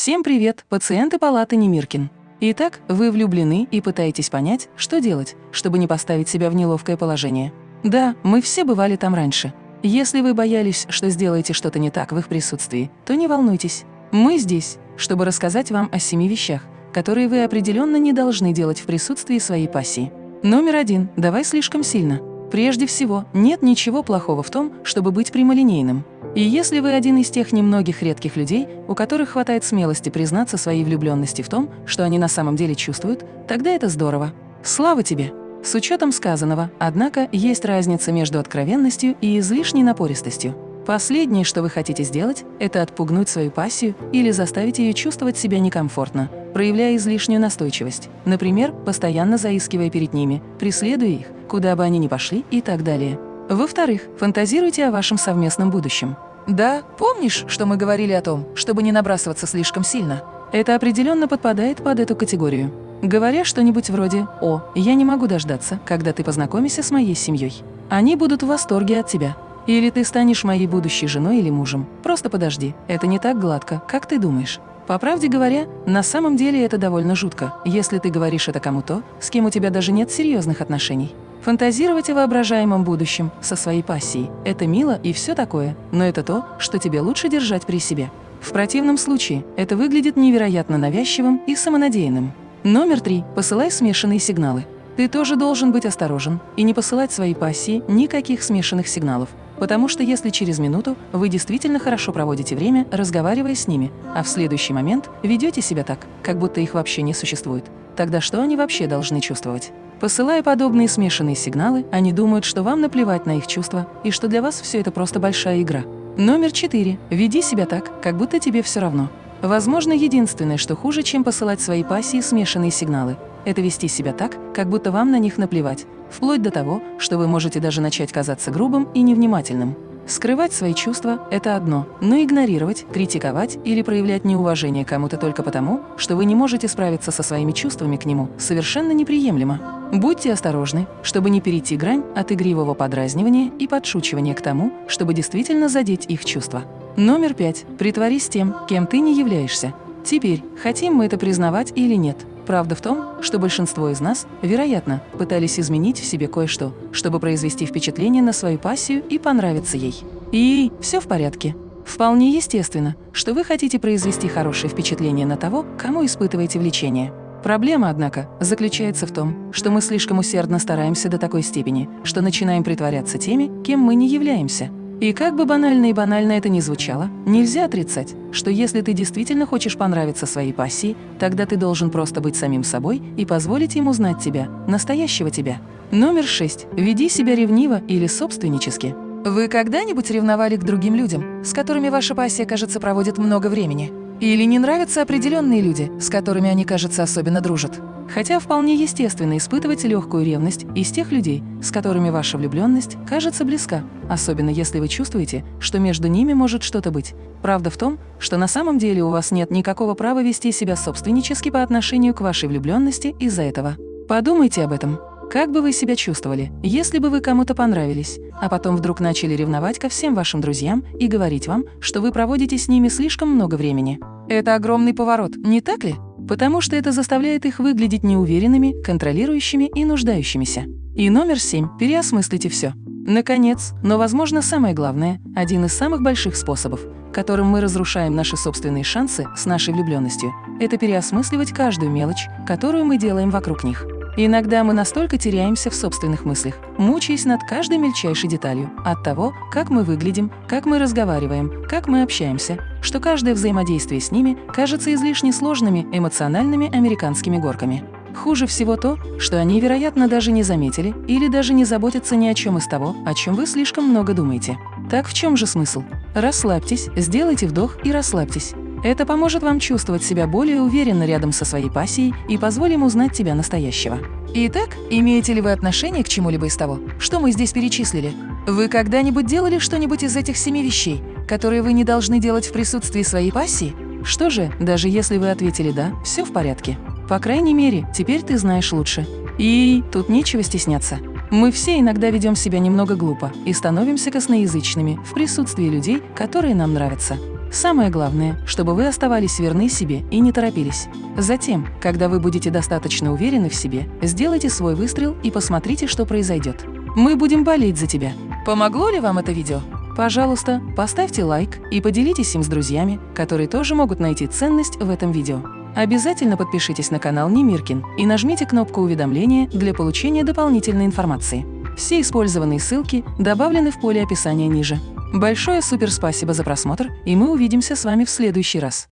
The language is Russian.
Всем привет, пациенты палаты Немиркин. Итак, вы влюблены и пытаетесь понять, что делать, чтобы не поставить себя в неловкое положение. Да, мы все бывали там раньше. Если вы боялись, что сделаете что-то не так в их присутствии, то не волнуйтесь. Мы здесь, чтобы рассказать вам о семи вещах, которые вы определенно не должны делать в присутствии своей пассии. Номер один. Давай слишком сильно. Прежде всего, нет ничего плохого в том, чтобы быть прямолинейным. И если вы один из тех немногих редких людей, у которых хватает смелости признаться своей влюбленности в том, что они на самом деле чувствуют, тогда это здорово. Слава тебе! С учетом сказанного, однако, есть разница между откровенностью и излишней напористостью. Последнее, что вы хотите сделать, это отпугнуть свою пассию или заставить ее чувствовать себя некомфортно, проявляя излишнюю настойчивость, например, постоянно заискивая перед ними, преследуя их, куда бы они ни пошли и так далее. Во-вторых, фантазируйте о вашем совместном будущем. Да, помнишь, что мы говорили о том, чтобы не набрасываться слишком сильно? Это определенно подпадает под эту категорию. Говоря что-нибудь вроде «О, я не могу дождаться, когда ты познакомишься с моей семьей». Они будут в восторге от тебя. Или ты станешь моей будущей женой или мужем. Просто подожди, это не так гладко, как ты думаешь. По правде говоря, на самом деле это довольно жутко, если ты говоришь это кому-то, с кем у тебя даже нет серьезных отношений. Фантазировать о воображаемом будущем со своей пассией – это мило и все такое, но это то, что тебе лучше держать при себе. В противном случае это выглядит невероятно навязчивым и самонадеянным. Номер три. Посылай смешанные сигналы. Ты тоже должен быть осторожен и не посылать своей пассии никаких смешанных сигналов, Потому что если через минуту вы действительно хорошо проводите время, разговаривая с ними, а в следующий момент ведете себя так, как будто их вообще не существует, тогда что они вообще должны чувствовать? Посылая подобные смешанные сигналы, они думают, что вам наплевать на их чувства и что для вас все это просто большая игра. Номер четыре. Веди себя так, как будто тебе все равно. Возможно, единственное, что хуже, чем посылать своей пассии смешанные сигналы, это вести себя так, как будто вам на них наплевать, вплоть до того, что вы можете даже начать казаться грубым и невнимательным. Скрывать свои чувства – это одно, но игнорировать, критиковать или проявлять неуважение кому-то только потому, что вы не можете справиться со своими чувствами к нему, совершенно неприемлемо. Будьте осторожны, чтобы не перейти грань от игривого подразнивания и подшучивания к тому, чтобы действительно задеть их чувства. Номер пять. Притворись тем, кем ты не являешься. Теперь, хотим мы это признавать или нет, Правда в том, что большинство из нас, вероятно, пытались изменить в себе кое-что, чтобы произвести впечатление на свою пассию и понравиться ей. И все в порядке. Вполне естественно, что вы хотите произвести хорошее впечатление на того, кому испытываете влечение. Проблема, однако, заключается в том, что мы слишком усердно стараемся до такой степени, что начинаем притворяться теми, кем мы не являемся. И как бы банально и банально это ни звучало, нельзя отрицать, что если ты действительно хочешь понравиться своей пассии, тогда ты должен просто быть самим собой и позволить ему знать тебя, настоящего тебя. Номер шесть. Веди себя ревниво или собственнически. Вы когда-нибудь ревновали к другим людям, с которыми ваша пассия, кажется, проводит много времени? Или не нравятся определенные люди, с которыми они, кажется, особенно дружат? Хотя вполне естественно испытывать легкую ревность из тех людей, с которыми ваша влюбленность кажется близка, особенно если вы чувствуете, что между ними может что-то быть. Правда в том, что на самом деле у вас нет никакого права вести себя собственнически по отношению к вашей влюбленности из-за этого. Подумайте об этом. Как бы вы себя чувствовали, если бы вы кому-то понравились, а потом вдруг начали ревновать ко всем вашим друзьям и говорить вам, что вы проводите с ними слишком много времени? Это огромный поворот, не так ли? Потому что это заставляет их выглядеть неуверенными, контролирующими и нуждающимися. И номер семь – переосмыслите все. Наконец, но, возможно, самое главное, один из самых больших способов, которым мы разрушаем наши собственные шансы с нашей влюбленностью, это переосмысливать каждую мелочь, которую мы делаем вокруг них. Иногда мы настолько теряемся в собственных мыслях, мучаясь над каждой мельчайшей деталью, от того, как мы выглядим, как мы разговариваем, как мы общаемся, что каждое взаимодействие с ними кажется излишне сложными эмоциональными американскими горками. Хуже всего то, что они, вероятно, даже не заметили или даже не заботятся ни о чем из того, о чем вы слишком много думаете. Так в чем же смысл? Расслабьтесь, сделайте вдох и расслабьтесь. Это поможет вам чувствовать себя более уверенно рядом со своей пассией и позволим узнать тебя настоящего. Итак, имеете ли вы отношение к чему-либо из того, что мы здесь перечислили? Вы когда-нибудь делали что-нибудь из этих семи вещей, которые вы не должны делать в присутствии своей пассии? Что же, даже если вы ответили «да», все в порядке. По крайней мере, теперь ты знаешь лучше. И тут нечего стесняться. Мы все иногда ведем себя немного глупо и становимся косноязычными в присутствии людей, которые нам нравятся. Самое главное, чтобы вы оставались верны себе и не торопились. Затем, когда вы будете достаточно уверены в себе, сделайте свой выстрел и посмотрите, что произойдет. Мы будем болеть за тебя. Помогло ли вам это видео? Пожалуйста, поставьте лайк и поделитесь им с друзьями, которые тоже могут найти ценность в этом видео. Обязательно подпишитесь на канал Немиркин и нажмите кнопку уведомления для получения дополнительной информации. Все использованные ссылки добавлены в поле описания ниже. Большое супер спасибо за просмотр, и мы увидимся с вами в следующий раз.